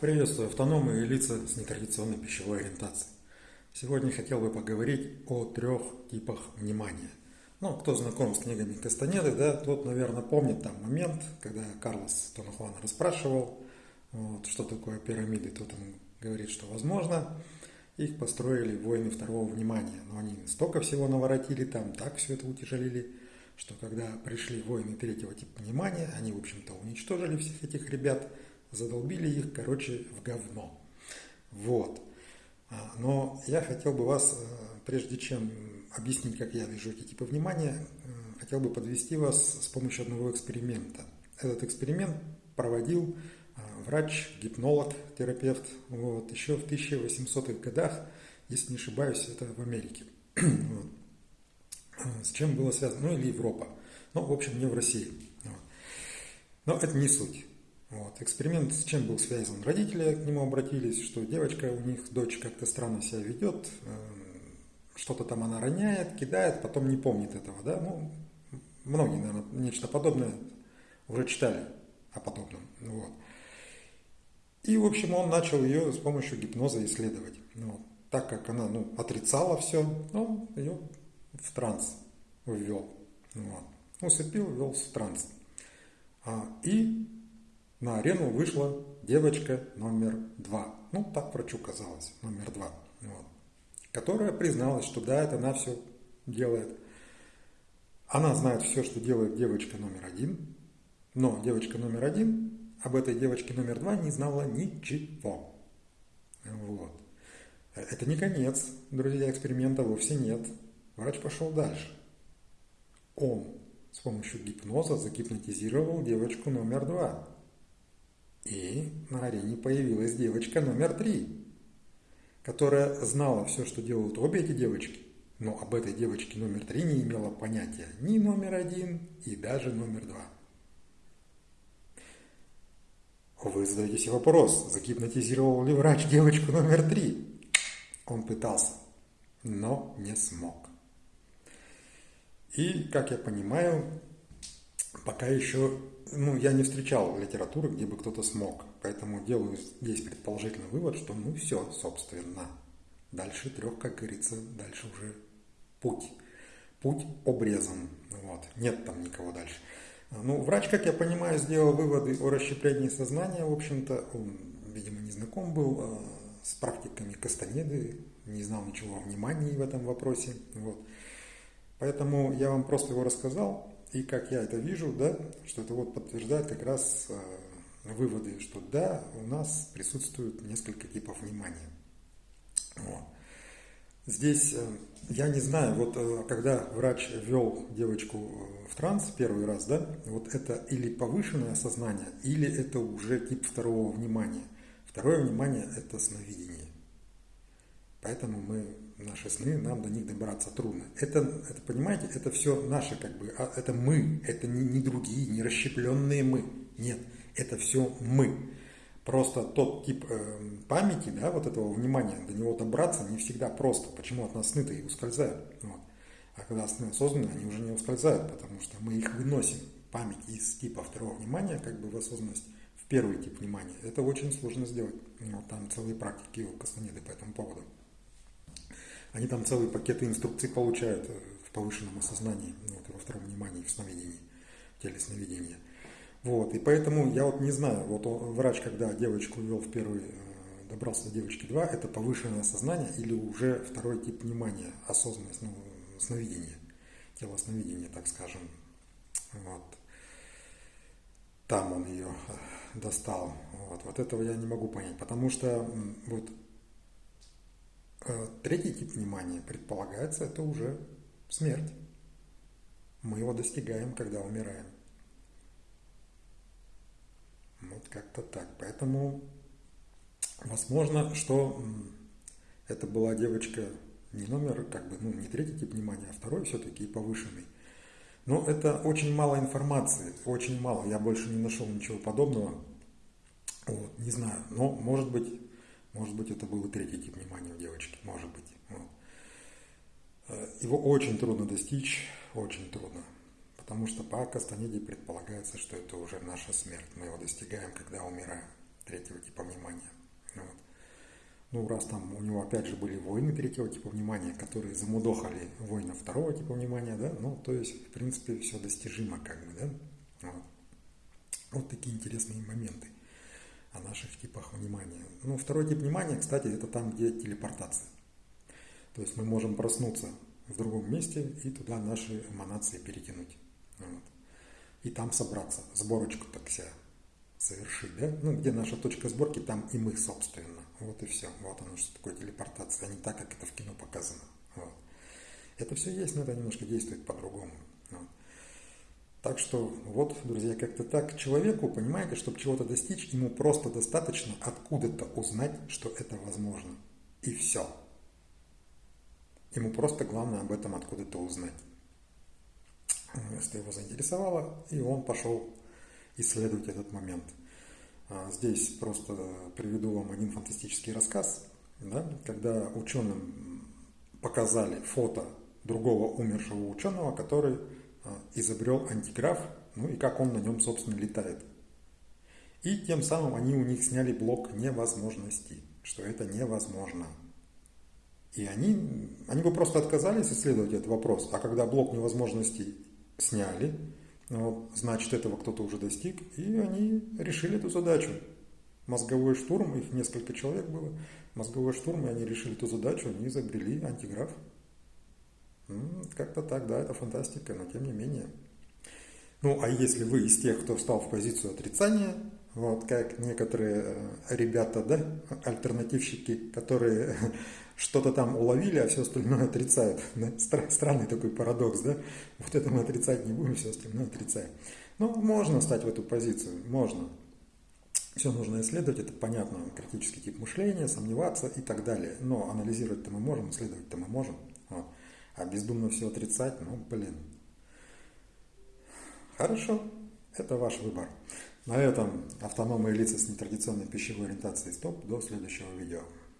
Приветствую автономы и лица с нетрадиционной пищевой ориентацией. Сегодня хотел бы поговорить о трех типах внимания. Ну, кто знаком с книгами Кастанеды, да, тот, наверное, помнит там момент, когда Карлос Тонахуана расспрашивал, вот, что такое пирамиды. Тут он говорит, что возможно. Их построили воины второго внимания. Но они столько всего наворотили там, так все это утяжелили, что когда пришли воины третьего типа внимания, они, в общем-то, уничтожили всех этих ребят – задолбили их, короче, в говно. Вот. А, но я хотел бы вас, э, прежде чем объяснить, как я вижу эти типы внимания, э, хотел бы подвести вас с помощью одного эксперимента. Этот эксперимент проводил э, врач, гипнолог, терапевт вот, еще в 1800-х годах, если не ошибаюсь, это в Америке. вот. С чем было связано? Ну или Европа. Ну, в общем, не в России. Вот. Но это не суть. Вот. Эксперимент с чем был связан? Родители к нему обратились, что девочка у них, дочь как-то странно себя ведет, эм, что-то там она роняет, кидает, потом не помнит этого. Да? Ну, многие, наверное, нечто подобное уже читали о подобном. Вот. И, в общем, он начал ее с помощью гипноза исследовать. Вот. Так как она ну, отрицала все, он ее в транс ввел. Вот. Усыпил, ввел в транс. А, и на арену вышла девочка номер два. Ну, так врачу казалось, номер два. Вот. Которая призналась, что да, это она все делает. Она знает все, что делает девочка номер один, но девочка номер один об этой девочке номер два не знала ничего. Вот. Это не конец, друзья, эксперимента вовсе нет. Врач пошел дальше. Он с помощью гипноза загипнотизировал девочку номер два. И на арене появилась девочка номер три, которая знала все, что делают обе эти девочки, но об этой девочке номер три не имела понятия ни номер один и даже номер два. Вы задаете себе вопрос, загипнотизировал ли врач девочку номер три? Он пытался, но не смог. И, как я понимаю, пока еще ну, я не встречал литературы, где бы кто-то смог. Поэтому делаю здесь предположительный вывод, что ну все, собственно. Дальше трех, как говорится, дальше уже путь. Путь обрезан. Вот. Нет там никого дальше. Ну, врач, как я понимаю, сделал выводы о расщеплении сознания. В общем-то, он, видимо, не знаком был э, с практиками Кастанеды, не знал ничего о внимании в этом вопросе. Вот. Поэтому я вам просто его рассказал. И как я это вижу, да, что это вот подтверждает как раз э, выводы, что да, у нас присутствует несколько типов внимания. Вот. Здесь э, я не знаю, вот э, когда врач ввел девочку в транс первый раз, да, вот это или повышенное сознание, или это уже тип второго внимания. Второе внимание – это сновидение. Поэтому мы наши сны, нам до них добраться трудно. Это, это понимаете, это все наше, как бы, а это мы, это не, не другие, не расщепленные мы. Нет, это все мы. Просто тот тип э, памяти, да, вот этого внимания, до него добраться не всегда просто. Почему от нас сны-то и ускользают? Вот. А когда сны осознанные, они уже не ускользают, потому что мы их выносим. Память из типа второго внимания, как бы в осознанность, в первый тип внимания. Это очень сложно сделать. Вот там целые практики у Кастанеды по этому поводу. Они там целые пакеты инструкций получают э, в повышенном осознании, ну, вот, во втором внимании, в сновидении, в теле сновидения. Вот, и поэтому я вот не знаю, вот он, врач, когда девочку ввел в первый, э, добрался до девочки 2, это повышенное сознание или уже второй тип внимания, осознанность, ну, сновидение, тело сновидения, так скажем. Вот. Там он ее э, достал. Вот, вот этого я не могу понять, потому что вот третий тип внимания предполагается, это уже смерть. Мы его достигаем, когда умираем. Вот как-то так. Поэтому возможно, что это была девочка не номер, как бы, ну, не третий тип внимания, а второй все-таки повышенный. Но это очень мало информации, очень мало. Я больше не нашел ничего подобного. Вот, не знаю, но может быть может быть, это был и третий тип внимания у девочки, может быть. Вот. Э, его очень трудно достичь, очень трудно. Потому что по Кастанеде предполагается, что это уже наша смерть. Мы его достигаем, когда умираем. Третьего типа внимания. Ну, раз там у него опять же были войны третьего типа внимания, которые замудохали воинов второго типа внимания, да, ну, то есть, в принципе, все достижимо, как бы, да. Вот, вот такие интересные моменты о наших типах внимания. Ну, второй тип внимания, кстати, это там, где телепортация. То есть мы можем проснуться в другом месте и туда наши эманации перетянуть. Вот. И там собраться, сборочку так себя совершить, да? Ну, где наша точка сборки, там и мы, собственно. Вот и все. Вот оно, что такое телепортация, а не так, как это в кино показано. Вот. Это все есть, но это немножко действует по-другому. Вот. Так что вот, друзья, как-то так. Человеку, понимаете, чтобы чего-то достичь, ему просто достаточно откуда-то узнать, что это возможно. И все. Ему просто главное об этом откуда-то узнать. Если его заинтересовало, и он пошел исследовать этот момент. А, здесь просто приведу вам один фантастический рассказ, да, когда ученым показали фото другого умершего ученого, который изобрел антиграф, ну и как он на нем, собственно, летает. И тем самым они у них сняли блок невозможности, что это невозможно. И они, они бы просто отказались исследовать этот вопрос. А когда блок невозможностей сняли, вот, значит, этого кто-то уже достиг, и они решили эту задачу. Мозговой штурм, их несколько человек было, мозговой штурм, и они решили эту задачу, они изобрели антиграф. Как-то так, да, это фантастика, но тем не менее. Ну, а если вы из тех, кто встал в позицию отрицания, вот как некоторые э, ребята, да, альтернативщики, которые что-то там уловили, а все остальное отрицают. Странный такой парадокс, да? Вот это мы отрицать не будем, все остальное отрицаем. Ну, можно стать в эту позицию, можно. Все нужно исследовать, это понятно, критический тип мышления, сомневаться и так далее. Но анализировать-то мы можем, исследовать-то мы можем. Вот. А бездумно все отрицать, ну, блин. Хорошо, это ваш выбор. На этом автономные лица с нетрадиционной пищевой ориентацией стоп. До следующего видео.